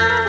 Ah!